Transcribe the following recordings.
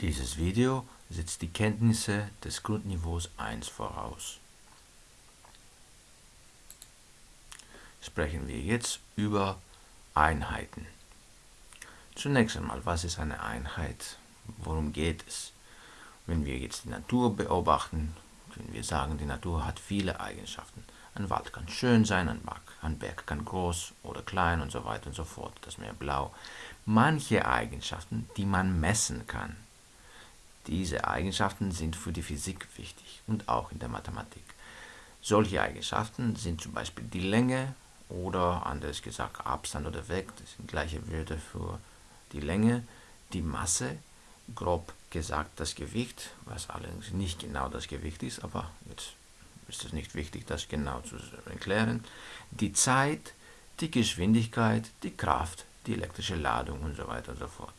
Dieses Video setzt die Kenntnisse des Grundniveaus 1 voraus. Sprechen wir jetzt über Einheiten. Zunächst einmal, was ist eine Einheit? Worum geht es? Wenn wir jetzt die Natur beobachten, können wir sagen, die Natur hat viele Eigenschaften. Ein Wald kann schön sein, ein Berg, ein Berg kann groß oder klein und so weiter und so fort, das Meer blau. Manche Eigenschaften, die man messen kann, diese Eigenschaften sind für die Physik wichtig und auch in der Mathematik. Solche Eigenschaften sind zum Beispiel die Länge oder anders gesagt Abstand oder Weg, das sind gleiche Wörter für die Länge, die Masse, grob gesagt das Gewicht, was allerdings nicht genau das Gewicht ist, aber jetzt ist es nicht wichtig, das genau zu erklären, die Zeit, die Geschwindigkeit, die Kraft, die elektrische Ladung und so weiter und so fort.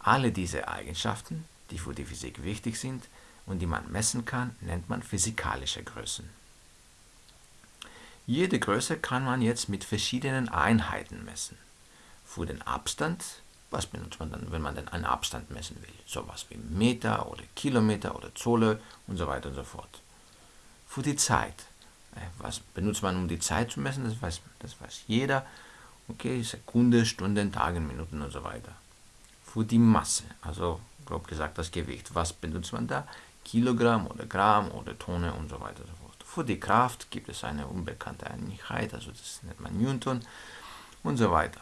Alle diese Eigenschaften die für die Physik wichtig sind und die man messen kann, nennt man physikalische Größen. Jede Größe kann man jetzt mit verschiedenen Einheiten messen. Für den Abstand, was benutzt man dann, wenn man den einen Abstand messen will? Sowas wie Meter oder Kilometer oder Zolle und so weiter und so fort. Für die Zeit, äh, was benutzt man, um die Zeit zu messen? Das weiß, das weiß jeder. Okay, Sekunde, Stunden, Tage, Minuten und so weiter. Für die Masse, also grob gesagt das Gewicht. Was benutzt man da? Kilogramm oder Gramm oder Tonne und so weiter und so fort. Für die Kraft gibt es eine unbekannte Einheit, also das nennt man Newton und so weiter.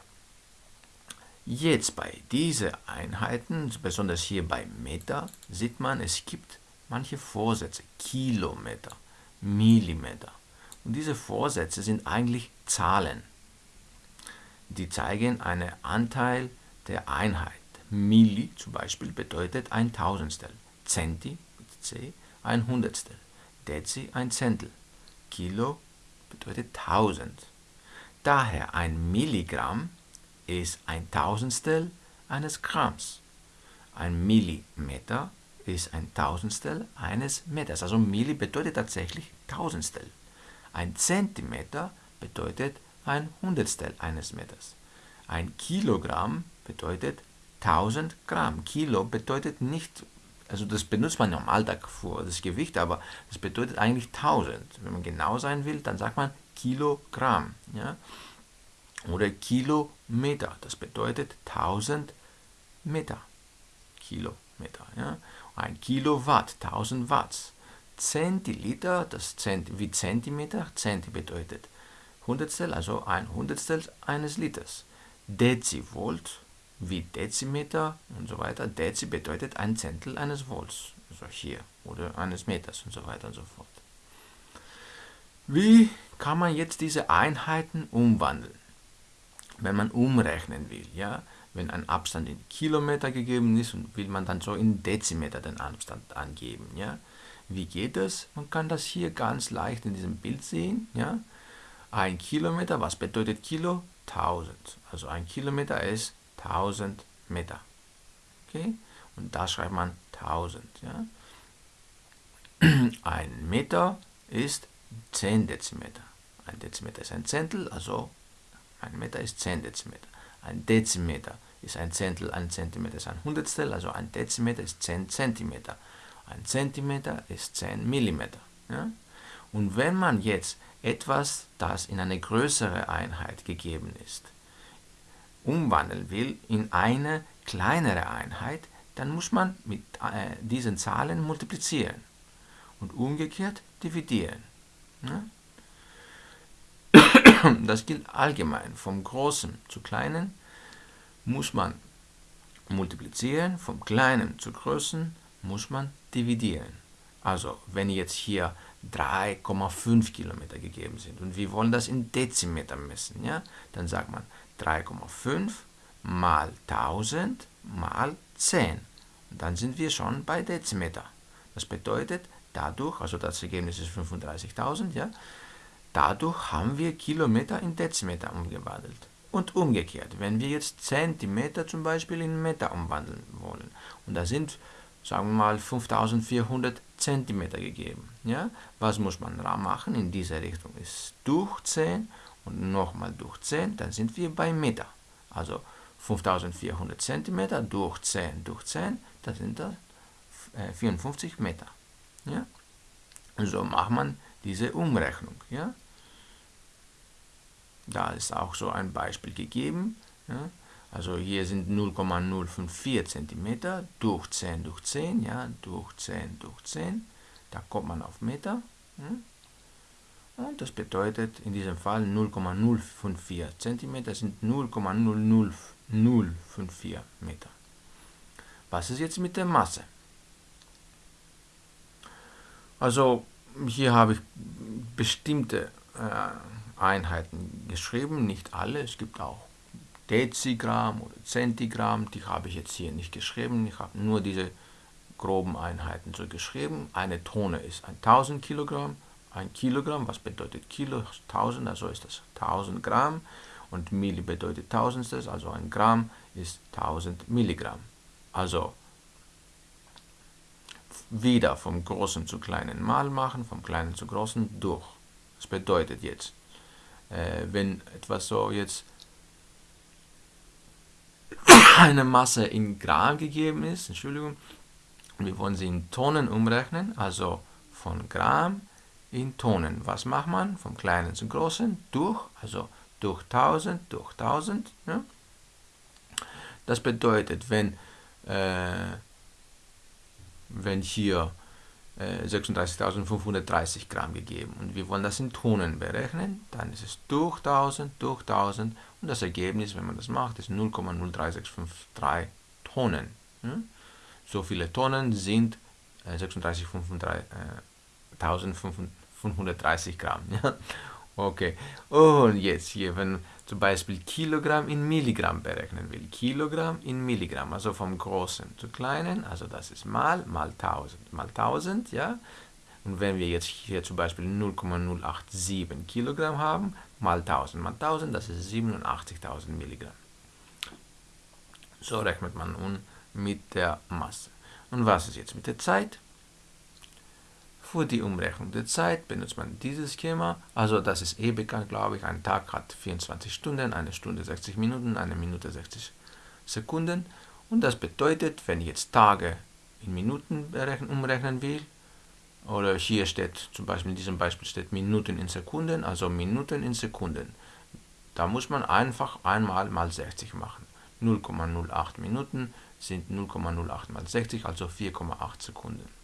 Jetzt bei diesen Einheiten, besonders hier bei Meter, sieht man, es gibt manche Vorsätze, Kilometer, Millimeter. Und diese Vorsätze sind eigentlich Zahlen. Die zeigen einen Anteil der Einheit. Milli zum Beispiel bedeutet ein Tausendstel, Centi mit C ein Hundertstel, Dezi ein Zentel, Kilo bedeutet Tausend. Daher ein Milligramm ist ein Tausendstel eines Gramms. Ein Millimeter ist ein Tausendstel eines Meters. Also Milli bedeutet tatsächlich Tausendstel. Ein Zentimeter bedeutet ein Hundertstel eines Meters. Ein Kilogramm bedeutet 1000 Gramm. Kilo bedeutet nicht, also das benutzt man im Alltag für das Gewicht, aber das bedeutet eigentlich 1000. Wenn man genau sein will, dann sagt man Kilogramm. Ja? Oder Kilometer, das bedeutet 1000 Meter. Kilometer. Ja? Ein Kilowatt, 1000 Watt. Zentiliter, das Zent wie Zentimeter, Centi bedeutet Hundertstel, also ein Hundertstel eines Liters. Dezivolt, wie Dezimeter und so weiter. Dezi bedeutet ein Zentel eines Volts, also hier, oder eines Meters und so weiter und so fort. Wie kann man jetzt diese Einheiten umwandeln? Wenn man umrechnen will, ja, wenn ein Abstand in Kilometer gegeben ist und will man dann so in Dezimeter den Abstand angeben, ja. Wie geht das? Man kann das hier ganz leicht in diesem Bild sehen, ja. Ein Kilometer, was bedeutet Kilo? 1000. Also ein Kilometer ist 1000 Meter. Okay? Und da schreibt man 1000. Ja? Ein Meter ist 10 Dezimeter. Ein Dezimeter ist ein Zehntel, also ein Meter ist 10 Dezimeter. Ein Dezimeter ist ein Zehntel, ein Zentimeter ist ein Hundertstel, also ein Dezimeter ist 10 Zentimeter. Ein Zentimeter ist 10 Millimeter. Ja? Und wenn man jetzt etwas, das in eine größere Einheit gegeben ist, umwandeln will in eine kleinere Einheit, dann muss man mit äh, diesen Zahlen multiplizieren und umgekehrt dividieren. Ne? Das gilt allgemein. Vom Großen zu Kleinen muss man multiplizieren, vom Kleinen zu Größen muss man dividieren. Also, wenn jetzt hier 3,5 Kilometer gegeben sind und wir wollen das in Dezimeter messen, ja, dann sagt man 3,5 mal 1000 mal 10. Und dann sind wir schon bei Dezimeter. Das bedeutet, dadurch, also das Ergebnis ist 35.000, ja, dadurch haben wir Kilometer in Dezimeter umgewandelt. Und umgekehrt, wenn wir jetzt Zentimeter zum Beispiel in Meter umwandeln wollen, und da sind, sagen wir mal, 5400 Zentimeter gegeben, ja, was muss man da machen? In dieser Richtung ist durch 10 und nochmal durch 10, dann sind wir bei Meter. Also 5400 cm durch 10 durch 10, das sind das 54 Meter. Ja? So macht man diese Umrechnung. Ja? Da ist auch so ein Beispiel gegeben. Ja? Also hier sind 0,054 cm durch 10 durch 10, ja, durch 10 durch 10. Da kommt man auf Meter. Ja? Das bedeutet in diesem Fall 0,054 cm sind 0,00054 Meter. Was ist jetzt mit der Masse? Also hier habe ich bestimmte äh, Einheiten geschrieben, nicht alle. Es gibt auch Dezigramm oder Zentigramm, die habe ich jetzt hier nicht geschrieben. Ich habe nur diese groben Einheiten so geschrieben. Eine Tonne ist 1000 Kilogramm, ein Kilogramm, was bedeutet Kilo? 1000, also ist das 1000 Gramm. Und Milli bedeutet Tausendstes, also ein Gramm ist 1000 Milligramm. Also wieder vom Großen zu Kleinen mal machen, vom Kleinen zu Großen durch. Das bedeutet jetzt, äh, wenn etwas so jetzt eine Masse in Gramm gegeben ist, Entschuldigung, wir wollen sie in Tonnen umrechnen, also von Gramm in Tonnen. Was macht man? Vom Kleinen zum Großen durch, also durch 1000, durch 1000. Ja? Das bedeutet, wenn, äh, wenn hier äh, 36.530 Gramm gegeben und wir wollen das in Tonnen berechnen, dann ist es durch 1000, durch 1000 und das Ergebnis, wenn man das macht, ist 0,03653 Tonnen. Ja? So viele Tonnen sind äh, 36.530 Gramm. Ja? Okay, und jetzt hier, wenn zum Beispiel Kilogramm in Milligramm berechnen will. Kilogramm in Milligramm, also vom Großen zu Kleinen, also das ist mal, mal 1000, mal 1000, ja. Und wenn wir jetzt hier zum Beispiel 0,087 Kilogramm haben, mal 1000 mal 1000, das ist 87.000 Milligramm. So rechnet man nun mit der Masse. Und was ist jetzt mit der Zeit? Für die Umrechnung der Zeit benutzt man dieses Schema. Also das ist eh bekannt, glaube ich. Ein Tag hat 24 Stunden, eine Stunde 60 Minuten, eine Minute 60 Sekunden. Und das bedeutet, wenn ich jetzt Tage in Minuten umrechnen will, oder hier steht zum Beispiel in diesem Beispiel steht Minuten in Sekunden, also Minuten in Sekunden. Da muss man einfach einmal mal 60 machen. 0,08 Minuten sind 0,08 mal 60, also 4,8 Sekunden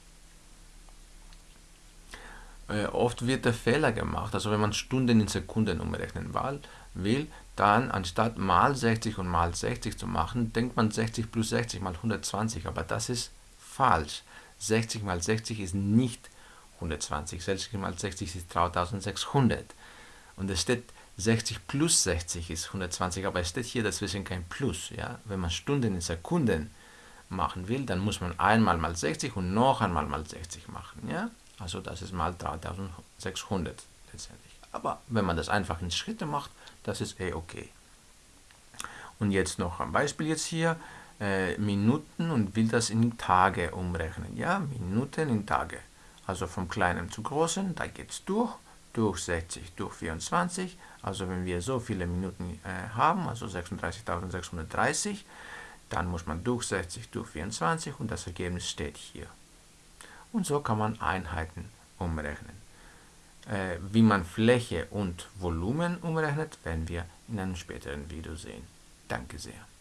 äh, oft wird der Fehler gemacht, also wenn man Stunden in Sekunden umrechnen will, dann anstatt mal 60 und mal 60 zu machen, denkt man 60 plus 60 mal 120, aber das ist falsch. 60 mal 60 ist nicht 120, 60 mal 60 ist 3600 und es steht 60 plus 60 ist 120, aber es steht hier dazwischen kein Plus. Ja? Wenn man Stunden in Sekunden machen will, dann muss man einmal mal 60 und noch einmal mal 60 machen. Ja? Also das ist mal 3600 letztendlich. Aber wenn man das einfach in Schritte macht, das ist eh okay. Und jetzt noch ein Beispiel jetzt hier. Äh, Minuten und will das in Tage umrechnen. Ja, Minuten in Tage. Also vom Kleinen zu Großen, da geht es durch. Durch 60, durch 24. Also wenn wir so viele Minuten äh, haben, also 36.630, dann muss man durch 60, durch 24 und das Ergebnis steht hier. Und so kann man Einheiten umrechnen. Äh, wie man Fläche und Volumen umrechnet, werden wir in einem späteren Video sehen. Danke sehr.